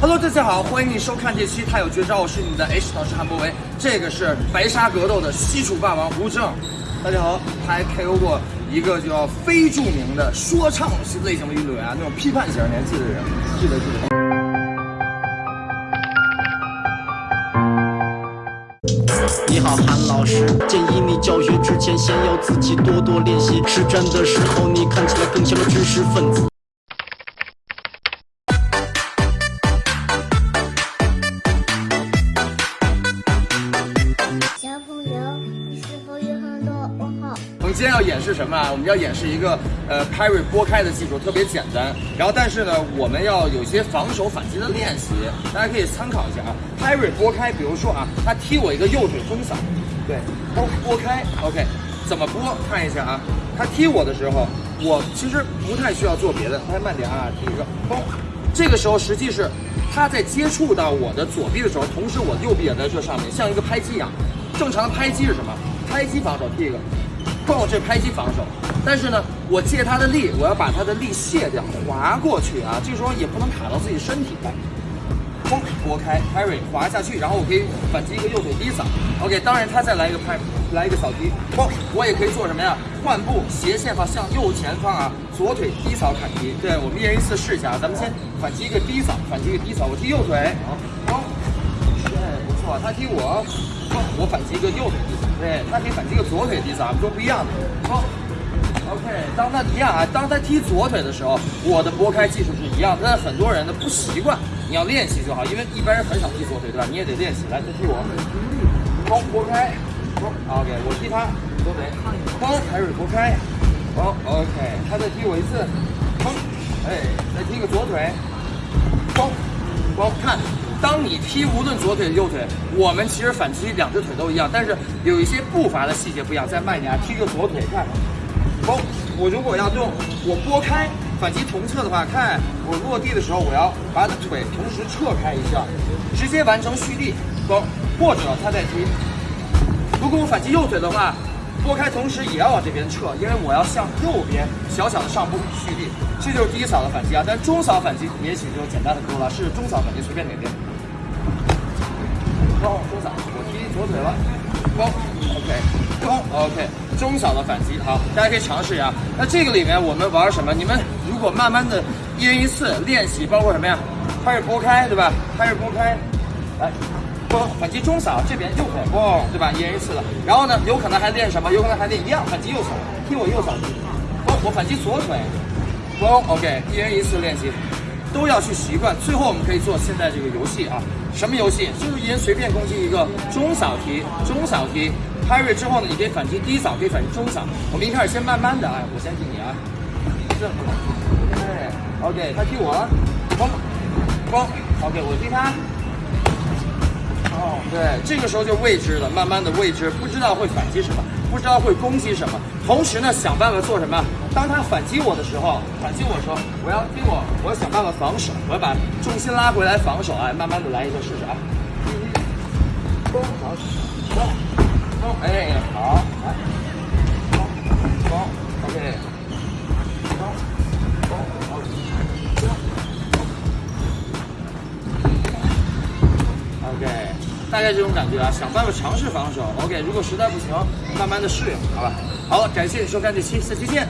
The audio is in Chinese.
Hello，大家好，欢迎你收看这期《他有绝招》，我是你的 H 导师韩博维。这个是白沙格斗的西楚霸王吴正，大家好，他还 KO 过一个叫非著名的说唱类型的运动员，那种批判型，你还记得人？记得记得。你好，韩老师，建议你教学之前先要自己多多练习。实战的时候，你看起来更像个知识分子。今天要演示什么啊？我们要演示一个呃 parry 拨开的技术，特别简单。然后但是呢，我们要有一些防守反击的练习，大家可以参考一下啊。parry 拨开，比如说啊，他踢我一个右腿风扫，对，拨拨开，OK，怎么拨？看一下啊，他踢我的时候，我其实不太需要做别的，大家慢点啊，踢一个，嘣。这个时候实际是他在接触到我的左臂的时候，同时我右臂也在这上面，像一个拍击一样。正常的拍击是什么？拍击防守，踢一个，砰，这拍击防守。但是呢，我借他的力，我要把他的力卸掉，滑过去啊。这时候也不能卡到自己身体来。嘣，拨开 parry 滑下去，然后我可以反击一个右腿低扫。OK，当然他再来一个拍，来一个扫踢，嘣，我也可以做什么呀？换步斜线方向右前方啊，左腿低扫砍击。对，我们一人一次试一下啊，咱们先反击一个低扫，反击一个低扫，我踢右腿，好，砰，对，不错，他踢我，嘣，我反击一个右腿低，对，他可以反击个左腿低扫，我们说不一样的，砰。OK，当他一样啊，当他踢左腿的时候，我的拨开技术是一样的，但是很多人呢不习惯，你要练习就好，因为一般人很少踢左腿，对吧？你也得练习。来，再踢我，砰，拨开，砰，OK，我踢他左腿，砰，还是拨开，砰，OK，他再踢我一次，砰，哎，再踢个左腿，砰，砰，看。当你踢无论左腿右腿，我们其实反击两只腿都一样，但是有一些步伐的细节不一样。再慢一点啊，踢个左腿，看。嘣！我如果要用我拨开反击同侧的话，看我落地的时候，我要把腿同时撤开一下，直接完成蓄力。嘣！或者他再踢。如果我反击右腿的话，拨开同时也要往这边撤，因为我要向右边小小的上步蓄力。这就是第一扫的反击啊，但中扫反击也许就简单的多了，是中扫反击随便哪边。嘣！中扫，我踢左腿了。嘣！OK。嘣！OK。中小的反击，好，大家可以尝试一下。那这个里面我们玩什么？你们如果慢慢的一人一次练习，包括什么呀？开始拨开，对吧？开始拨开，来，嘣，反击中扫，这边右腿，嘣，对吧？一人一次的。然后呢，有可能还练什么？有可能还练一样，反击右扫，踢我右扫，嘣，我反击左腿，嘣，OK，一人一次练习，都要去习惯。最后我们可以做现在这个游戏啊，什么游戏？就是一人随便攻击一个中扫踢，中扫踢。parry 之后呢，你可以反击低扫，可以反击中扫。我们一开始先慢慢的，哎，我相信你啊，这，对，OK，他踢我，嘣，嘣，OK，我踢他，哦，对，这个时候就未知了，慢慢的未知，不知道会反击什么，不知道会攻击什么。同时呢，想办法做什么？当他反击我的时候，反击我的时候，我要听我，我要想办法防守，我要把重心拉回来防守，哎，慢慢的来一个试试啊，大概这种感觉啊，想办法尝试防守，OK，如果实在不行，慢慢的适应，好吧。好，感谢你收看这期，下期见。